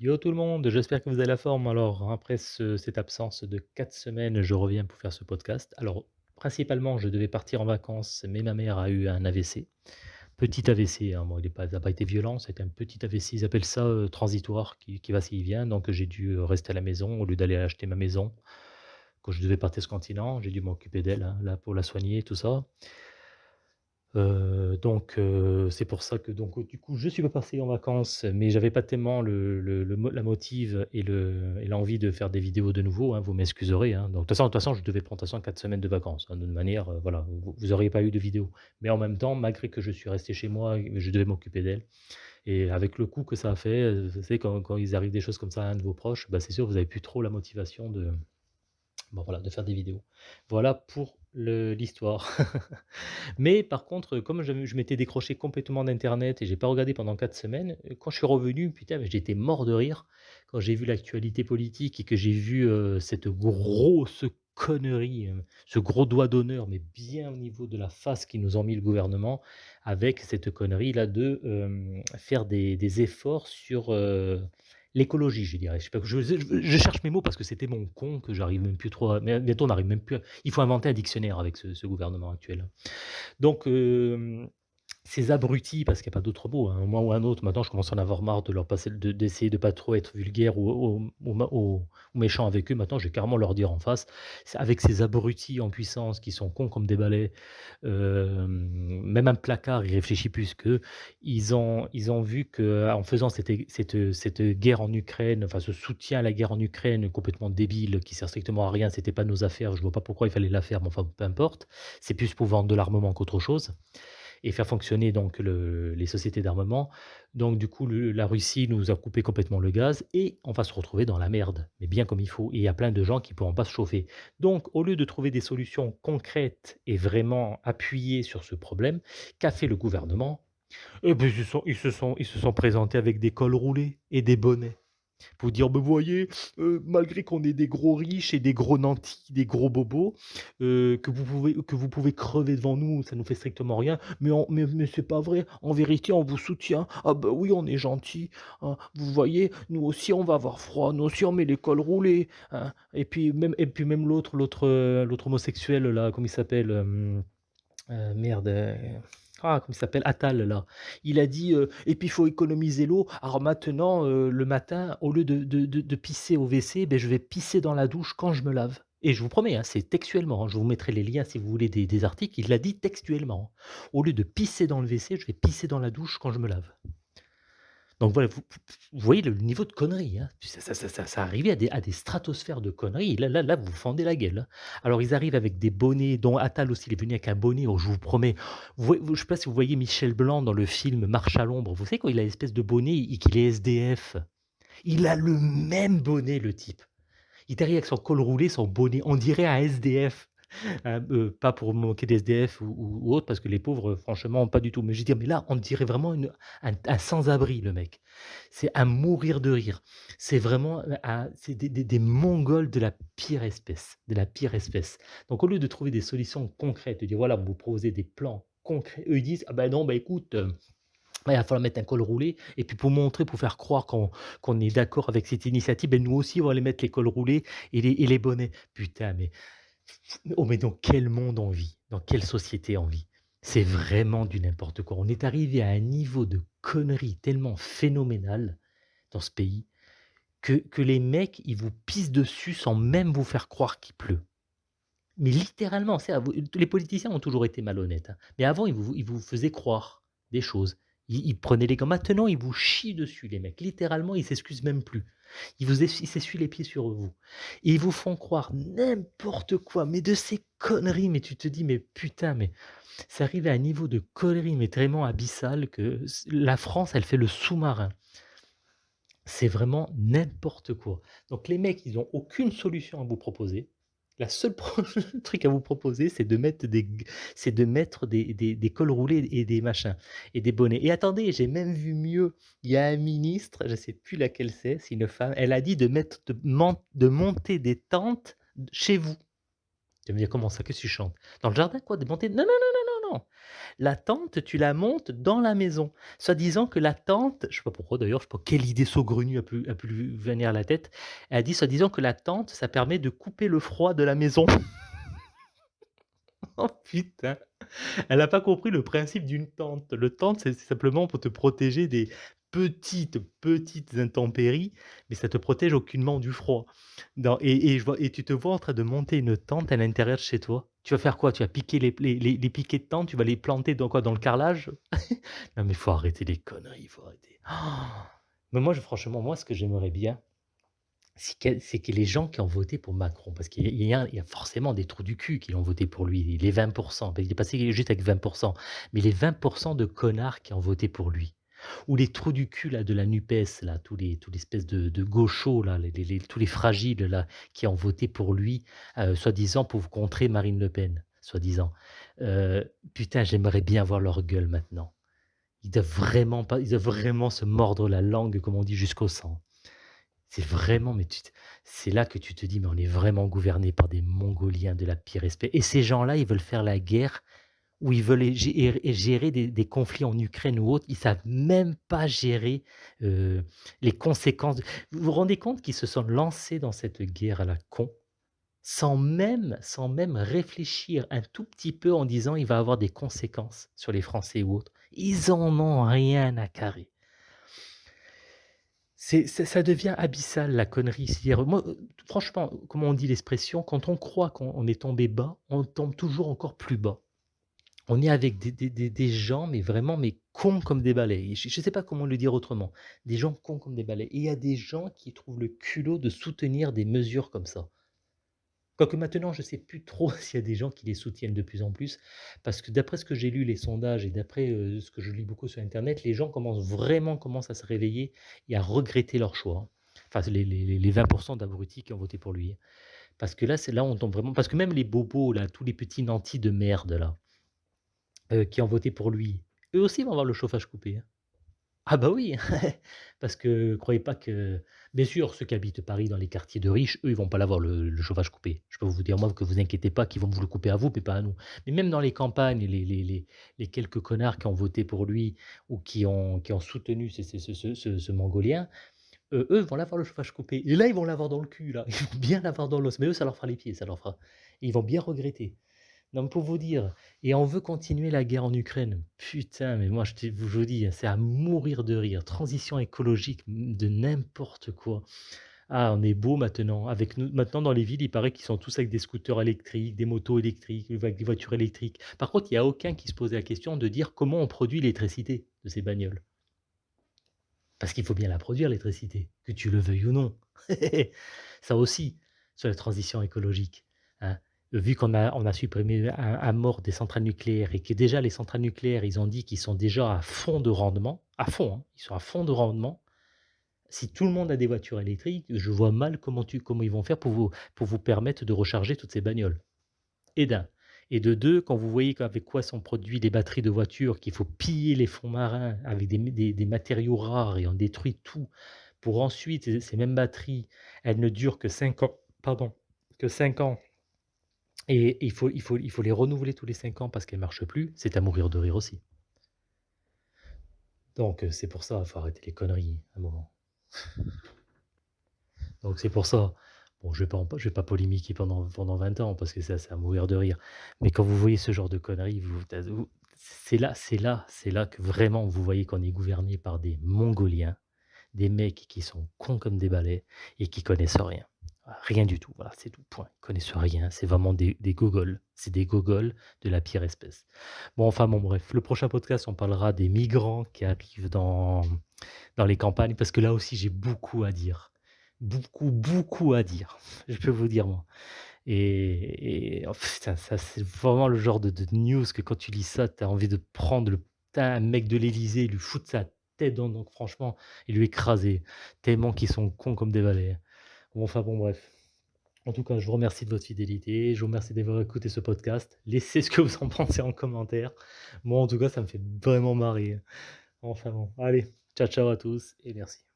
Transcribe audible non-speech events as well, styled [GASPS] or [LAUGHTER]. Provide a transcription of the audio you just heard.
Yo tout le monde, j'espère que vous avez la forme. Alors, après ce cette absence de 4 semaines, je reviens pour faire ce podcast. Alors, principalement, je devais partir en vacances, mais ma mère a eu un AVC. Petit AVC, hein, bon, il est pas été violent, c'était un petit AVC, ils appellent ça, heu, transitoire, qui qui va, qui vient. Donc j'ai dû, heu, rester à la maison au lieu d'aller acheter ma maison. Quand je devais partir le continent, j'ai dû m'occuper d'elle, hein, là, pour la soigner, tout ça. Heu, donc heu, c'est pour ça que donc du coup, je suis pas parti en vacances, mais j'avais pas tellement le la motive et le et l'envie de faire des vidéos de nouveau, hein, vous m'excuserez, hein. Donc de toute façon de toute façon, je devais prendre de toute façon 4 semaines de vacances, hein, de manière, heu, voilà, vous vous auriez pas eu de vidéo. Mais en même temps, malgré que je suis resté chez moi je devais m'occuper d'elle et avec le coup que ça a fait, heu, vous savez quand quand il arrive des choses comme ça à un de vos proches, bah, c'est sûr, vous avez plus trop la motivation de voilà, de faire des vidéos. Voilà pour l'histoire. [LAUGHS] Mais par contre, comme je m'étais décroché complètement d'internet et j'ai pas regardé pendant 4 semaines, quand je suis revenu, putain, j'étais mort de rire quand j'ai vu l'actualité politique et que j'ai vu, heu, cette grosse connerie, heu, ce gros doigt d'honneur, mais bien au niveau de la face qu'ils nous ont mis le gouvernement, avec cette connerie-là de, hem, faire des efforts sur, l'écologie, je dirais. Je je cherche mes mots parce que c'était mon con que j'arrive même plus trop mais bientôt on n'arrive même plus il faut inventer un dictionnaire avec ce gouvernement actuel. Donc hem, ces abrutis, parce qu'il y a pas d'autre mot, à un ou un autre, maintenant je commence à en avoir marre de leur passer de d'essayer de pas trop être vulgaire ou ou méchant avec eux. Maintenant, je vais carrément leur dire en face, avec ces abrutis en puissance qui sont cons comme des balais, hem, même un placard, il réfléchit plus qu'eux. Ils ont ils ont vu qu'en faisant cette cette, cette guerre en Ukraine, enfin ce soutien à la guerre en Ukraine complètement débile, qui sert strictement à rien, c'était pas nos affaires, je vois pas pourquoi il fallait la faire, mais enfin peu importe. C'est plus pour vendre de l'armement qu'autre chose et faire fonctionner donc le les sociétés d'armement. Donc du coup, la Russie nous a coupé complètement le gaz et on va se retrouver dans la merde, mais bien comme il faut et il y a plein de gens qui ne pourront pas se chauffer. Donc au lieu de trouver des solutions concrètes et vraiment appuyées sur ce problème, qu'a fait le gouvernement? Eh beh, ils sont ils se sont ils se sont présentés avec des cols roulés et des bonnets. Pour dire: «Bah, vous voyez, heu, malgré qu'on est des gros riches et des gros nantis, des gros bobos, heu, que vous pouvez crever devant nous, ça nous fait strictement rien, mais on mais c'est pas vrai. En vérité, on vous soutient. Ah bah, oui, on est gentils, hein. Vous voyez, nous aussi, on va avoir froid, nous aussi, on met les cols roulés, hein». Et puis même même l'autre l'autre, l'autre homosexuel là, comment il s'appelle? Merde, ah, comment il s'appelle? Attal là. Il a dit, heu: «Et puis il faut économiser l'eau. Alors maintenant, heu, le matin, au lieu de de pisser au WC, beh, je vais pisser dans la douche quand je me lave» et je vous promets, hein, c'est textuellement, hein, je vous mettrai les liens si vous voulez des des articles, il l'a dit textuellement. «Au lieu de pisser dans le WC, je vais pisser dans la douche quand je me lave». Donc voilà, vous voyez le niveau de conneries, hein. Ça ça arrivait à des stratosphères de conneries. Là là là, vous fendez la gueule, hein. Alors ils arrivent avec des bonnets, dont Attal aussi, il est venu avec un bonnet, je vous promets, je sais pas si vous voyez Michel Blanc dans le film Marche à l'ombre. Vous savez quand il a l'espèce de bonnet et qu'il est SDF? Il a le même bonnet le type. Il est avec son col roulé, son bonnet, on dirait un SDF. Heu, heu, pas pour moquer des SDF ou ou autres parce que les pauvres, franchement, pas du tout. Mais je veux dire, mais là, on dirait vraiment un sans-abri, le mec. C'est à mourir de rire. C'est vraiment, c'est des des Mongols de la pire espèce, de la pire espèce. Donc au lieu de trouver des solutions concrètes, de dire: «Voilà, vous proposez des plans concrets», eux, ils disent: «Ah bah non, bah écoute, heu, bah, il va falloir mettre un col roulé et puis pour montrer, pour faire croire qu'on est d'accord avec cette initiative, beh, nous aussi, on va aller mettre les cols roulés et et les bonnets». Putain, mais Oh mais dans quel monde on vit? Dans quelle société on vit? C'est vraiment du n'importe quoi. On est arrivé à un niveau de conneries tellement phénoménal dans ce pays que que les mecs, ils vous pissent dessus sans même vous faire croire qu'il pleut. Mais littéralement, les politiciens ont toujours été malhonnêtes, hein, mais avant ils vous ils vous faisaient croire des choses. Ils ils prenaient les gants maintenant ils vous chient dessus les mecs. Littéralement, ils s'excusent même plus. Ils vous s'essuient les pieds sur vous et ils vous font croire n'importe quoi, mais de ces conneries, mais tu te dis: «Mais putain, mais c'est arrivé à un niveau de conneries, mais tellement abyssal que la France, elle fait le sous-marin». C'est vraiment n'importe quoi. Donc les mecs, ils ont aucune solution à vous proposer. La seule [LAUGHS] truc à vous proposer, c'est de mettre des c'est de mettre des des cols roulés et des machins et des bonnets et attendez, j'ai même vu mieux. Il y a un ministre, je sais plus laquelle c'est, c'est une femme, elle a dit de mettre de de monter des tentes chez vous. Tu me dire: «Comment ça? Que tu chantes? Dans le jardin quoi? De monter?» «Non, non, non, non, la tente, tu la montes dans la maison. Soi-disant que la tente je sais pas pourquoi d'ailleurs, je sais pas quelle idée saugrenue a pu venir à la tête. Elle a dit soi-disant que la tente, ça permet de couper le froid de la maison. [LAUGHS] Oh putain! Elle a pas compris le principe d'une tente. Le tente, c'est simplement pour te protéger des petites, petites intempéries, mais ça te protège aucunement du froid. Et et tu te vois en train de monter une tente à l'intérieur de chez toi. Tu vas faire quoi? Tu vas piquer les piquets de tente, tu vas les planter dans quoi? Dans le carrelage? [LAUGHS] Non mais il faut arrêter les conneries, il faut arrêter. [GASPS] Mais moi franchement, moi ce que j'aimerais bien, c'est que les gens qui ont voté pour Macron, parce qu'il y a forcément des trous du cul qui ont voté pour lui, les 20% bah, il est passé juste avec 20% mais les 20% de connards qui ont voté pour lui, ou les trous du cul là de la NUPES là, tous les tous l'espèce de gauchos là, tous les fragiles là, qui ont voté pour lui, heu, soi-disant pour contrer Marine Le Pen, soi-disant. Heu, putain, j'aimerais bien voir leur gueule maintenant. Ils doivent vraiment pas ils doivent vraiment se mordre la langue, comme on dit, jusqu'au sang. C'est vraiment mais c'est là que tu te dis: «Mais on est vraiment gouverné par des Mongoliens de la pire espèce» et ces gens-là, ils veulent faire la guerre ou ils veulent gérer des conflits en Ukraine ou autre. Ils savent même pas gérer, heu, les conséquences vous vous rendez compte qu'ils se sont lancés dans cette guerre à la con, sans même sans même réfléchir un tout petit peu en disant: «Il va avoir des conséquences sur les Français ou autres». Ils en ont rien à carrer. Ça ça devient abyssal la connerie, heu, franchement, comment on dit l'expression? Quand on croit qu'on on est tombé bas, on tombe toujours encore plus bas. On est avec des gens, mais vraiment, mais cons comme des balais je je sais pas comment le dire autrement. Des gens cons comme des balais et il y a des gens qui trouvent le culot de soutenir des mesures comme ça. Quoique maintenant, je sais plus trop [LAUGHS] s'il y a des gens qui les soutiennent de plus en plus, parce que d'après ce que j'ai lu, les sondages et d'après, heu, ce que je lis beaucoup sur internet, les gens commencent vraiment commencent à se réveiller et à regretter leur choix, hein. Enfin, les les les les 20% d'abrutis qui ont voté pour lui, hein. Parce que là, c'est là, on tombe vraiment parce que même les bobos là, tous les petits nantis de merde là, heu, qui ont voté pour lui, eux aussi vont avoir le chauffage coupé, hein. Ah bah oui, [LAUGHS] parce que croyez pas que bien sûr, ceux qui habitent Paris dans les quartiers de riches, eux, ils vont pas l'avoir le chauffage coupé. Je peux vous dire moi que vous inquiétez pas qu'ils vont vous le couper à vous, mais pas à nous. Mais même dans les campagnes, les les les quelques connards qui ont voté pour lui ou qui ont qui ont soutenu ce ce ce ce Mongolien, heu, eux vont l'avoir le chauffage coupé et là, ils vont l'avoir dans le cul là, ils vont bien l'avoir dans l'os, mais eux, ça leur fera les pieds, ça leur fera. Ils vont bien regretter. Non, pour vous dire et on veut continuer la guerre en Ukraine. Putain, mais moi je vous dis, c'est à mourir de rire. Transition écologique, de n'importe quoi. Ah, on est beau maintenant. Avec maintenant dans les villes, il paraît qu'ils sont tous avec des scooters électriques, des motos électriques, avec des voitures électriques. Par contre, il y a aucun qui se posait la question de dire comment on produit l'électricité de ces bagnoles. Parce qu'il faut bien la produire l'électricité, que tu le veuilles ou non. [LAUGHS] Ça aussi, sur la transition écologique. Vu qu'on a supprimé à mort des centrales nucléaires et que déjà les centrales nucléaires, ils ont dit qu'ils sont déjà à fond de rendement, à fond, hein, ils sont à fond de rendement. Si tout le monde a des voitures électriques, je vois mal comment tu comment ils vont faire pour vous permettre de recharger toutes ces bagnoles. Et d'un et de 2, quand vous voyez qu'avec quoi sont produits les batteries de voitures, qu'il faut piller les fonds marins avec des des des matériaux rares et on détruit tout pour ensuite ces ces mêmes batteries, elles ne durent que 5 ans pardon, que 5 ans et il faut il faut il faut les renouveler tous les 5 ans parce qu'elles marchent plus, c'est à mourir de rire aussi. Donc heu, c'est pour ça, il faut arrêter les conneries, à un moment. [LAUGHS] Donc c'est pour ça, bon je vais en je vais pas polémiquer pendant pendant 20 ans parce que ça c'est à mourir de rire. Mais quand vous voyez ce genre de conneries, vous c'est là c'est là c'est là que vraiment vous voyez qu'on est gouverné par des Mongoliens, des mecs qui sont cons comme des balais et qui connaissent rien. Rien du tout, voilà, c'est tout, point. Ils connaissent rien, c'est vraiment des gogols. C'est des gogols de la pire espèce. Bon, enfin bon, bref, le prochain podcast, on parlera des migrants qui arrivent dans dans les campagnes parce que là aussi, j'ai beaucoup à dire. Beaucoup, beaucoup à dire, [LAUGHS] je peux vous dire moi et et oh ça c'est vraiment le genre de news que quand tu lis ça, tu as envie de prendre le putain, un mec de l'Élysée, lui foutre sa tête dans donc franchement et lui écraser, tellement qu'ils sont cons comme des balais. Enfin bon, bref. En tout cas, je vous remercie de votre fidélité, je vous remercie d'avoir écouté ce podcast. Laissez ce que vous en [LAUGHS] pensez en commentaire. Moi, en tout cas, ça me fait vraiment marrer. Enfin bon, allez, ciao ciao à tous et merci.